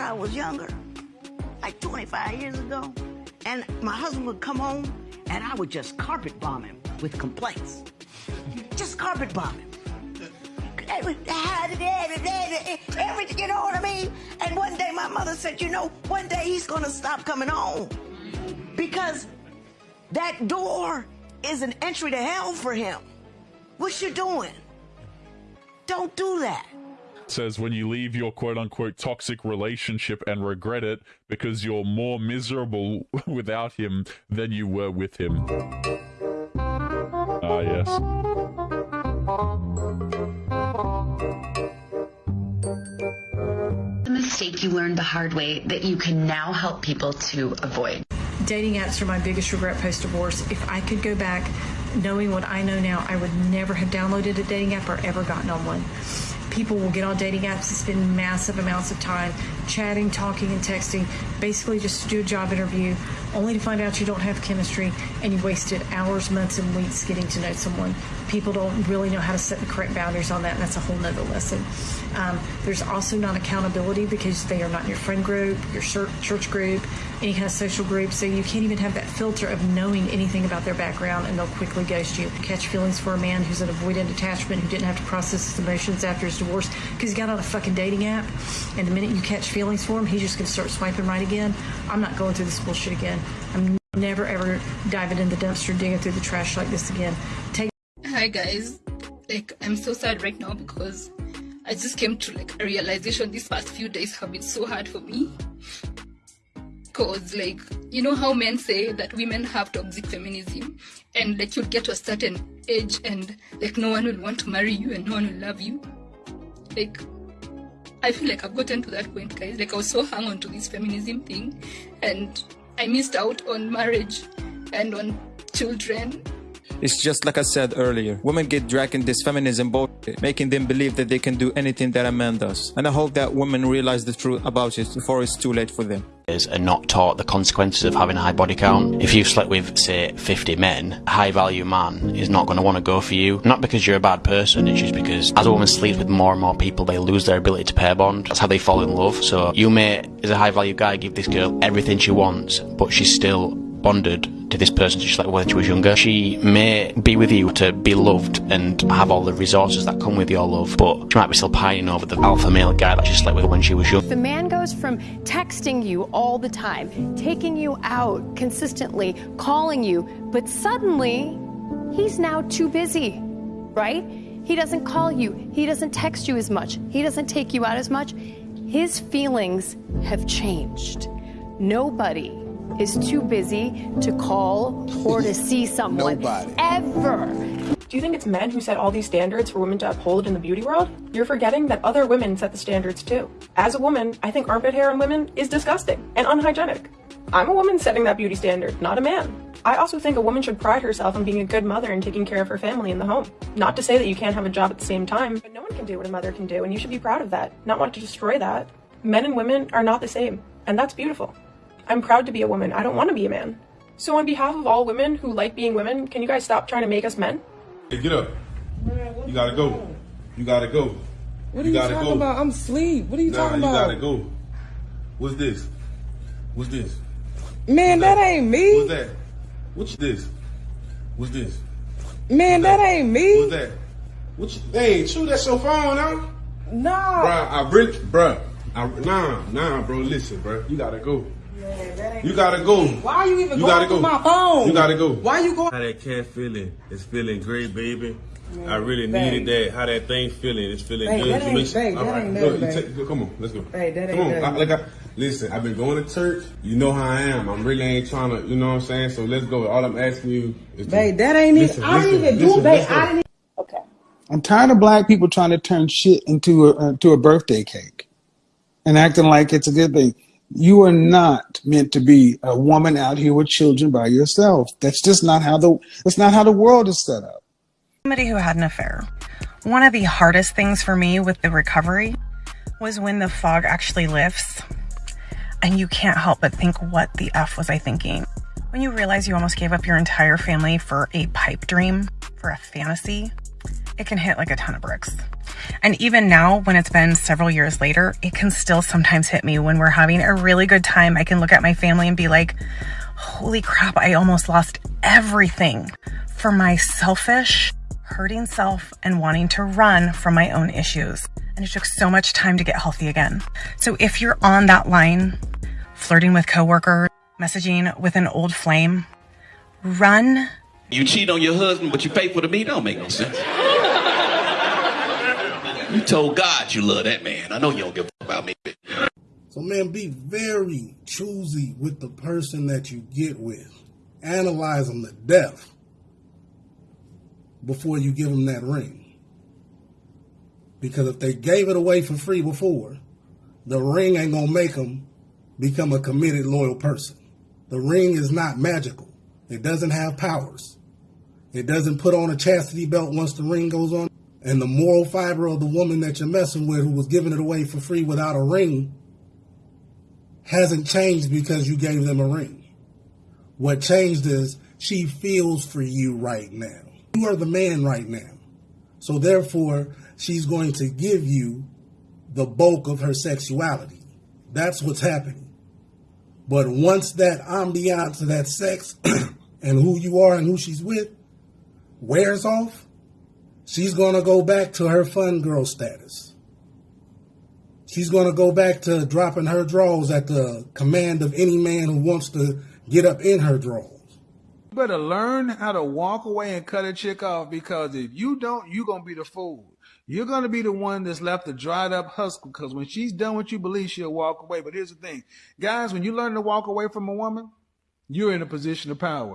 I was younger, like 25 years ago, and my husband would come home and I would just carpet bomb him with complaints. Just carpet bomb him. Everything, you know what I mean? And one day my mother said, you know, one day he's gonna stop coming home. Because that door is an entry to hell for him. What you doing? Don't do that. Says when you leave your quote unquote toxic relationship and regret it because you're more miserable without him than you were with him. Ah, yes. The mistake you learned the hard way that you can now help people to avoid. Dating apps are my biggest regret post divorce. If I could go back knowing what I know now, I would never have downloaded a dating app or ever gotten on one. People will get on dating apps and spend massive amounts of time chatting, talking, and texting, basically just to do a job interview, only to find out you don't have chemistry and you wasted hours, months, and weeks getting to know someone. People don't really know how to set the correct boundaries on that, and that's a whole nother lesson. Um, there's also not accountability because they are not in your friend group, your church group, any kind of social group, so you can't even have that filter of knowing anything about their background, and they'll quickly ghost you. Catch feelings for a man who's an avoidant attachment who didn't have to process his emotions after his divorce because he got on a fucking dating app, and the minute you catch feelings for him, he's just going to start swiping right again. I'm not going through this bullshit again. I'm never ever diving in the dumpster, digging through the trash like this again. Take. Hi guys, like I'm so sad right now because I just came to like a realization. These past few days have been so hard for me. Cause like you know how men say that women have toxic feminism, and like you'll get to a certain age and like no one will want to marry you and no one will love you. Like I feel like I've gotten to that point, guys. Like I was so hung on to this feminism thing, and I missed out on marriage and on children. It's just like I said earlier. Women get dragged in this feminism boat, making them believe that they can do anything that a man does. And I hope that women realize the truth about it before it's too late for them are not taught the consequences of having a high body count. If you've slept with, say, 50 men, a high value man is not going to want to go for you. Not because you're a bad person, it's just because as a woman sleeps with more and more people, they lose their ability to pair bond. That's how they fall in love. So you may, as a high value guy, give this girl everything she wants, but she's still bonded to this person just like when she was younger. She may be with you to be loved and have all the resources that come with your love, but she might be still pining over the alpha male guy that she slept with when she was young. The man goes from texting you all the time, taking you out consistently, calling you, but suddenly he's now too busy, right? He doesn't call you, he doesn't text you as much, he doesn't take you out as much. His feelings have changed. Nobody is too busy to call or to see someone Nobody. ever. Do you think it's men who set all these standards for women to uphold in the beauty world? You're forgetting that other women set the standards too. As a woman, I think armpit hair on women is disgusting and unhygienic. I'm a woman setting that beauty standard, not a man. I also think a woman should pride herself on being a good mother and taking care of her family in the home. Not to say that you can't have a job at the same time, but no one can do what a mother can do, and you should be proud of that, not want to destroy that. Men and women are not the same, and that's beautiful. I'm proud to be a woman. I don't want to be a man. So on behalf of all women who like being women, can you guys stop trying to make us men? Hey, get up. You gotta go. You gotta go. What are you, you talking go. about? I'm asleep. What are you nah, talking about? you gotta go. What's this? What's this? Man, What's that? that? ain't me. What's that? What's this? What's this? Man, What's that? that? ain't me. What's that? What you, hey, shoot, that's your phone, huh? Nah. Bruh, I really, bruh. I, nah, nah, bro, listen, bruh. You gotta go. You gotta go. Why are you even you going gotta go. my phone? You gotta go. Why you going? How that cat feeling? It's feeling great, baby. I really needed that. How that thing feeling? It's feeling babe, good. That ain't, babe, All that right, ain't look, nothing, take, come on, let's go. Babe, that come ain't on, I, like I, listen. I've been going to church. You know how I am. I'm really ain't trying to. You know what I'm saying? So let's go. All I'm asking you is, to, babe, that ain't listen, it. I didn't even listen, do, babe. I didn't. Okay. I'm tired of black people trying to turn shit into a uh, to a birthday cake and acting like it's a good thing. You are not meant to be a woman out here with children by yourself. That's just not how the that's not how the world is set up. Somebody who had an affair. One of the hardest things for me with the recovery was when the fog actually lifts and you can't help but think, what the F was I thinking? When you realize you almost gave up your entire family for a pipe dream, for a fantasy, it can hit like a ton of bricks. And even now, when it's been several years later, it can still sometimes hit me when we're having a really good time. I can look at my family and be like, holy crap, I almost lost everything for my selfish, hurting self and wanting to run from my own issues. And it took so much time to get healthy again. So if you're on that line, flirting with coworkers, messaging with an old flame, run. You cheat on your husband, but you faithful to me, don't make no sense. You told God you love that man. I know you don't give a fuck about me. So man, be very choosy with the person that you get with. Analyze them to death before you give them that ring. Because if they gave it away for free before, the ring ain't gonna make them become a committed, loyal person. The ring is not magical. It doesn't have powers. It doesn't put on a chastity belt once the ring goes on. And the moral fiber of the woman that you're messing with who was giving it away for free without a ring hasn't changed because you gave them a ring. What changed is she feels for you right now. You are the man right now. So therefore, she's going to give you the bulk of her sexuality. That's what's happening. But once that ambiance that sex and who you are and who she's with wears off, she's going to go back to her fun girl status. She's going to go back to dropping her drawers at the command of any man who wants to get up in her drawers. You better learn how to walk away and cut a chick off because if you don't, you're going to be the fool. You're going to be the one that's left a dried up husk because when she's done what you believe, she'll walk away. But here's the thing. Guys, when you learn to walk away from a woman, you're in a position of power.